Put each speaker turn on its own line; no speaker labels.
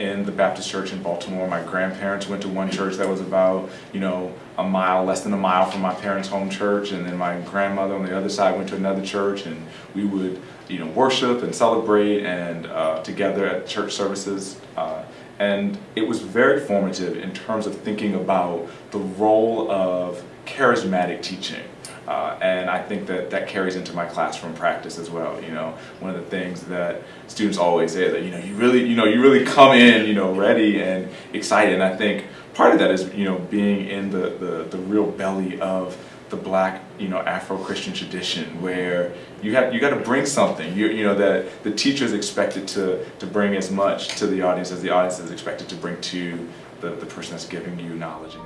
in the Baptist church in Baltimore. My grandparents went to one church that was about, you know, a mile, less than a mile from my parents' home church. And then my grandmother on the other side went to another church and we would, you know, worship and celebrate and uh, together at church services. Uh, and it was very formative in terms of thinking about the role of charismatic teaching. Uh, and I think that that carries into my classroom practice as well. You know, one of the things that students always say that you know you really you know you really come in you know ready and excited. And I think part of that is you know being in the the, the real belly of the black you know Afro-Christian tradition where you have you got to bring something you you know that the teacher is expected to to bring as much to the audience as the audience is expected to bring to the, the person that's giving you knowledge.